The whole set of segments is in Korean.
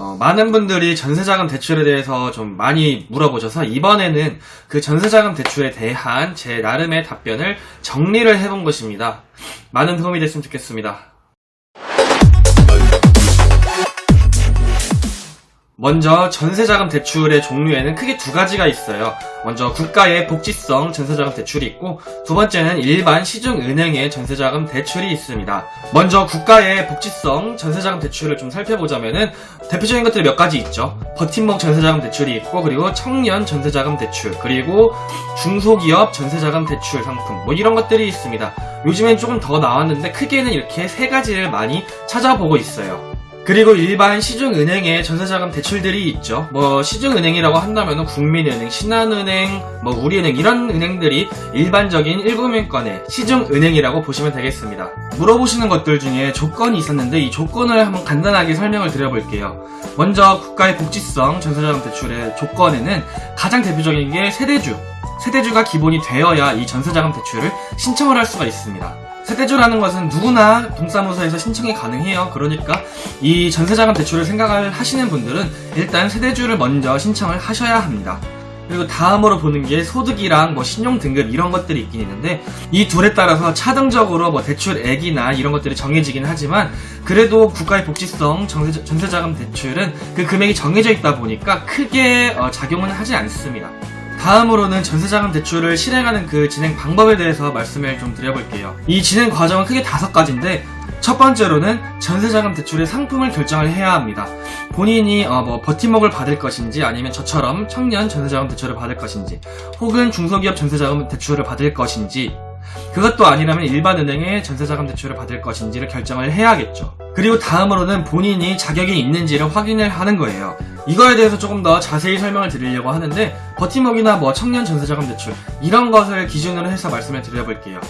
어, 많은 분들이 전세자금 대출에 대해서 좀 많이 물어보셔서 이번에는 그 전세자금 대출에 대한 제 나름의 답변을 정리를 해본 것입니다. 많은 도움이 됐으면 좋겠습니다. 먼저 전세자금 대출의 종류에는 크게 두 가지가 있어요. 먼저 국가의 복지성 전세자금 대출이 있고 두 번째는 일반 시중은행의 전세자금 대출이 있습니다. 먼저 국가의 복지성 전세자금 대출을 좀 살펴보자면은 대표적인 것들이 몇 가지 있죠. 버팀목 전세자금 대출이 있고 그리고 청년 전세자금 대출 그리고 중소기업 전세자금 대출 상품 뭐 이런 것들이 있습니다. 요즘엔 조금 더 나왔는데 크게는 이렇게 세 가지를 많이 찾아보고 있어요. 그리고 일반 시중은행의 전세자금 대출들이 있죠. 뭐 시중은행이라고 한다면 국민은행, 신한은행, 뭐 우리은행 이런 은행들이 일반적인 1금융권의 시중은행이라고 보시면 되겠습니다. 물어보시는 것들 중에 조건이 있었는데 이 조건을 한번 간단하게 설명을 드려볼게요. 먼저 국가의 복지성 전세자금 대출의 조건에는 가장 대표적인 게 세대주, 세대주가 기본이 되어야 이 전세자금 대출을 신청을 할 수가 있습니다. 세대주라는 것은 누구나 동사무소에서 신청이 가능해요. 그러니까 이 전세자금 대출을 생각을 하시는 분들은 일단 세대주를 먼저 신청을 하셔야 합니다. 그리고 다음으로 보는 게 소득이랑 뭐 신용 등급 이런 것들이 있긴 있는데 이 둘에 따라서 차등적으로 뭐 대출액이나 이런 것들이 정해지긴 하지만 그래도 국가의 복지성 전세, 전세자금 대출은 그 금액이 정해져 있다 보니까 크게 어, 작용은 하지 않습니다. 다음으로는 전세자금 대출을 실행하는 그 진행 방법에 대해서 말씀을 좀 드려볼게요. 이 진행 과정은 크게 다섯 가지인데 첫 번째로는 전세자금 대출의 상품을 결정을 해야 합니다. 본인이 어 뭐 버팀목을 받을 것인지 아니면 저처럼 청년 전세자금 대출을 받을 것인지 혹은 중소기업 전세자금 대출을 받을 것인지 그것도 아니라면 일반 은행의 전세자금 대출을 받을 것인지를 결정을 해야겠죠. 그리고 다음으로는 본인이 자격이 있는지를 확인을 하는 거예요. 이거에 대해서 조금 더 자세히 설명을 드리려고 하는데 버팀목이나 뭐 청년 전세자금 대출 이런 것을 기준으로 해서 말씀을 드려볼게요.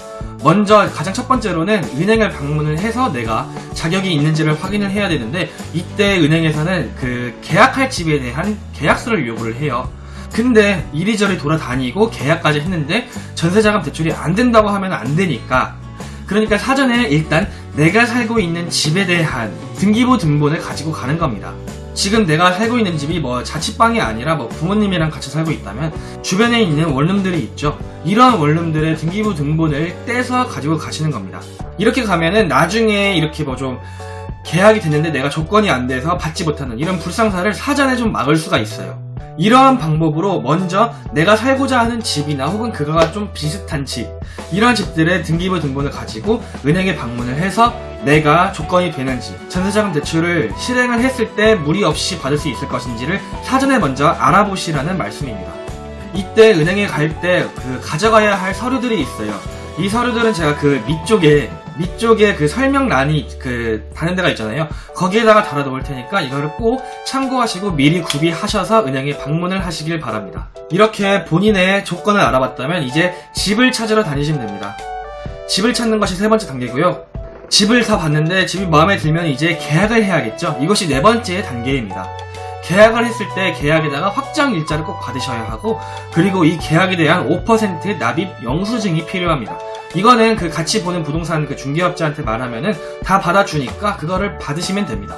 먼저 가장 첫 번째로는 은행을 방문을 해서 내가 자격이 있는지를 확인을 해야 되는데 이때 은행에서는 그 계약할 집에 대한 계약서를 요구를 해요. 근데 이리저리 돌아다니고 계약까지 했는데 전세자금 대출이 안 된다고 하면 안 되니까 그러니까 사전에 일단 내가 살고 있는 집에 대한 등기부 등본을 가지고 가는 겁니다. 지금 내가 살고 있는 집이 뭐 자취방이 아니라 뭐 부모님이랑 같이 살고 있다면 주변에 있는 원룸들이 있죠. 이러한 원룸들의 등기부 등본을 떼서 가지고 가시는 겁니다. 이렇게 가면은 나중에 이렇게 뭐 좀 계약이 됐는데 내가 조건이 안 돼서 받지 못하는 이런 불상사를 사전에 좀 막을 수가 있어요. 이러한 방법으로 먼저 내가 살고자 하는 집이나 혹은 그거가 좀 비슷한 집 이런 집들의 등기부 등본을 가지고 은행에 방문을 해서 내가 조건이 되는 지 전세자금 대출을 실행을 했을 때 무리 없이 받을 수 있을 것인지를 사전에 먼저 알아보시라는 말씀입니다. 이때 은행에 갈 때 그 가져가야 할 서류들이 있어요. 이 서류들은 제가 그 밑쪽에 밑쪽에 그 설명란이 그 다는 데가 있잖아요. 거기에다가 달아놓을 테니까 이거를 꼭 참고하시고 미리 구비하셔서 은행에 방문을 하시길 바랍니다. 이렇게 본인의 조건을 알아봤다면 이제 집을 찾으러 다니시면 됩니다. 집을 찾는 것이 세 번째 단계고요. 집을 다 봤는데 집이 마음에 들면 이제 계약을 해야겠죠. 이것이 네 번째 단계입니다. 계약을 했을 때 계약에다가 확정 일자를 꼭 받으셔야 하고 그리고 이 계약에 대한 5% 납입 영수증이 필요합니다. 이거는 그 같이 보는 부동산 그 중개업자한테 말하면은 다 받아주니까 그거를 받으시면 됩니다.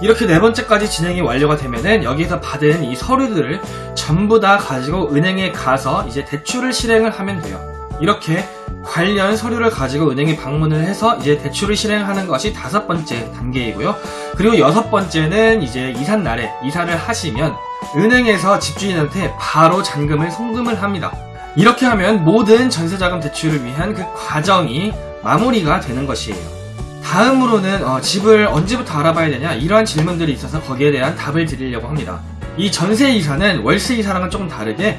이렇게 네 번째까지 진행이 완료가 되면은 여기서 받은 이 서류들을 전부 다 가지고 은행에 가서 이제 대출을 실행을 하면 돼요. 이렇게 관련 서류를 가지고 은행에 방문을 해서 이제 대출을 실행하는 것이 다섯 번째 단계이고요. 그리고 여섯 번째는 이제 이삿날에 이사를 하시면 은행에서 집주인한테 바로 잔금을 송금을 합니다. 이렇게 하면 모든 전세자금 대출을 위한 그 과정이 마무리가 되는 것이에요. 다음으로는 어, 집을 언제부터 알아봐야 되냐 이러한 질문들이 있어서 거기에 대한 답을 드리려고 합니다. 이 전세 이사는 월세 이사랑은 조금 다르게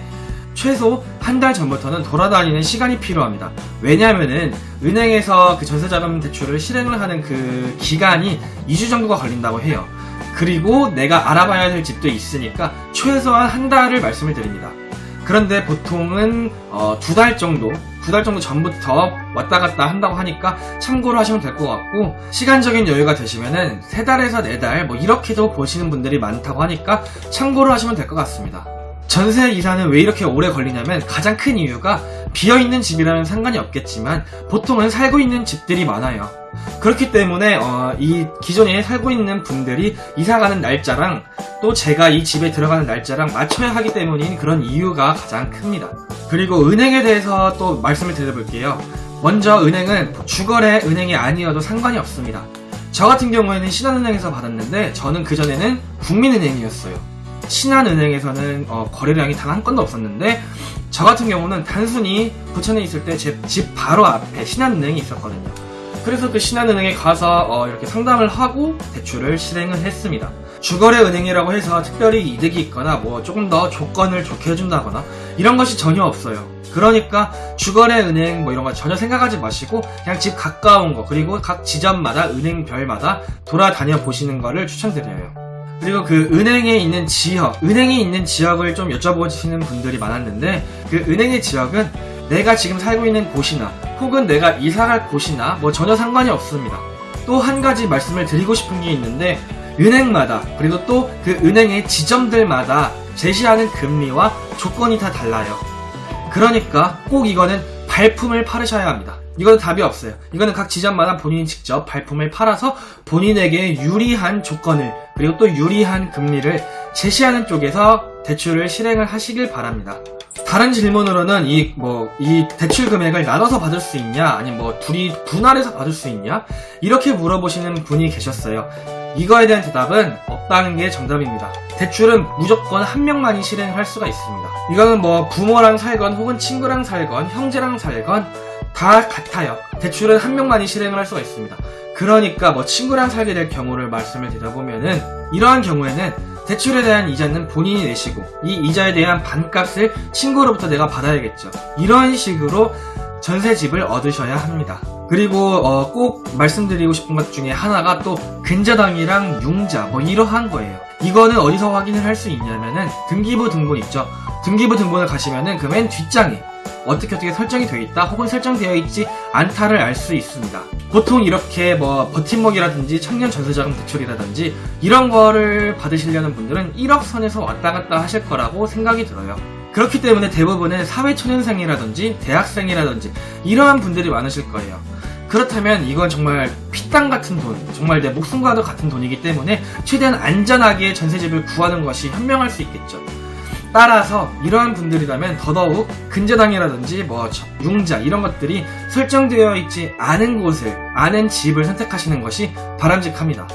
최소 한 달 전부터는 돌아다니는 시간이 필요합니다. 왜냐하면은 은행에서 그 전세자금 대출을 실행을 하는 그 기간이 2주 정도가 걸린다고 해요. 그리고 내가 알아봐야 될 집도 있으니까 최소한 한 달을 말씀을 드립니다. 그런데 보통은 어, 두 달 정도 두 달 정도 전부터 왔다 갔다 한다고 하니까 참고로 하시면 될 것 같고 시간적인 여유가 되시면은 세 달에서 네 달 뭐 이렇게도 보시는 분들이 많다고 하니까 참고로 하시면 될 것 같습니다. 전세 이사는 왜 이렇게 오래 걸리냐면 가장 큰 이유가 비어있는 집이라면 상관이 없겠지만 보통은 살고 있는 집들이 많아요. 그렇기 때문에 어, 이 기존에 살고 있는 분들이 이사가는 날짜랑 또 제가 이 집에 들어가는 날짜랑 맞춰야 하기 때문인 그런 이유가 가장 큽니다. 그리고 은행에 대해서 또 말씀을 드려볼게요. 먼저 은행은 주거래 은행이 아니어도 상관이 없습니다. 저 같은 경우에는 신한은행에서 받았는데 저는 그전에는 국민은행이었어요. 신한은행에서는 어, 거래량이 단 한 건도 없었는데 저 같은 경우는 단순히 부천에 있을 때 제 집 바로 앞에 신한은행이 있었거든요. 그래서 그 신한은행에 가서 어, 이렇게 상담을 하고 대출을 실행을 했습니다. 주거래 은행이라고 해서 특별히 이득이 있거나 뭐 조금 더 조건을 좋게 해준다거나 이런 것이 전혀 없어요. 그러니까 주거래 은행 뭐 이런 거 전혀 생각하지 마시고 그냥 집 가까운 거 그리고 각 지점마다 은행별마다 돌아다녀 보시는 거를 추천드려요. 그리고 그 은행에 있는 지역, 은행이 있는 지역을 좀 여쭤보시는 분들이 많았는데 그 은행의 지역은 내가 지금 살고 있는 곳이나 혹은 내가 이사갈 곳이나 뭐 전혀 상관이 없습니다. 또 한 가지 말씀을 드리고 싶은 게 있는데 은행마다 그리고 또 그 은행의 지점들마다 제시하는 금리와 조건이 다 달라요. 그러니까 꼭 이거는 발품을 팔으셔야 합니다. 이거는 답이 없어요. 이거는 각 지점마다 본인이 직접 발품을 팔아서 본인에게 유리한 조건을 그리고 또 유리한 금리를 제시하는 쪽에서 대출을 실행을 하시길 바랍니다. 다른 질문으로는 이 뭐 이 대출 금액을 나눠서 받을 수 있냐 아니면 뭐 둘이 분할해서 받을 수 있냐 이렇게 물어보시는 분이 계셨어요. 이거에 대한 대답은 없다는 게 정답입니다. 대출은 무조건 한 명만이 실행할 수가 있습니다. 이거는 뭐 부모랑 살건 혹은 친구랑 살건 형제랑 살건 다 같아요. 대출은 한 명만이 실행을 할 수가 있습니다. 그러니까 뭐 친구랑 살게 될 경우를 말씀을 드려보면은 이러한 경우에는 대출에 대한 이자는 본인이 내시고 이 이자에 대한 반값을 친구로부터 내가 받아야겠죠. 이런 식으로 전세집을 얻으셔야 합니다. 그리고 어, 꼭 말씀드리고 싶은 것 중에 하나가 또 근저당이랑 융자 뭐 이러한 거예요. 이거는 어디서 확인을 할 수 있냐면은 등기부 등본 있죠. 등기부 등본을 가시면은 그 맨 뒷장에 어떻게 어떻게 설정이 되어 있다 혹은 설정되어 있지 않다를 알 수 있습니다. 보통 이렇게 뭐 버팀목이라든지 청년 전세자금 대출이라든지 이런 거를 받으시려는 분들은 1억 선에서 왔다 갔다 하실 거라고 생각이 들어요. 그렇기 때문에 대부분은 사회초년생이라든지 대학생이라든지 이러한 분들이 많으실 거예요. 그렇다면 이건 정말 피땅 같은 돈, 정말 내 목숨과도 같은 돈이기 때문에 최대한 안전하게 전세집을 구하는 것이 현명할 수 있겠죠. 따라서 이러한 분들이라면 더더욱 근저당이라든지 뭐 융자 이런 것들이 설정되어 있지 않은 곳을 아는 집을 선택하시는 것이 바람직합니다.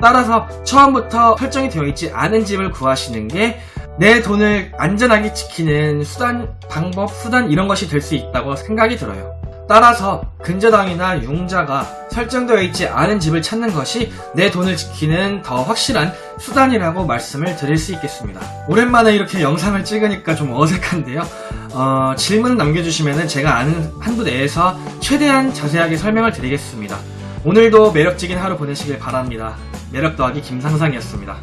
따라서 처음부터 설정이 되어 있지 않은 집을 구하시는 게 내 돈을 안전하게 지키는 수단, 방법, 수단 이런 것이 될 수 있다고 생각이 들어요. 따라서 근저당이나 융자가 설정되어 있지 않은 집을 찾는 것이 내 돈을 지키는 더 확실한 수단이라고 말씀을 드릴 수 있겠습니다. 오랜만에 이렇게 영상을 찍으니까 좀 어색한데요. 어, 질문 남겨주시면 제가 아는 한도 내에서 최대한 자세하게 설명을 드리겠습니다. 오늘도 매력적인 하루 보내시길 바랍니다. 매력 더하기 김상상이었습니다.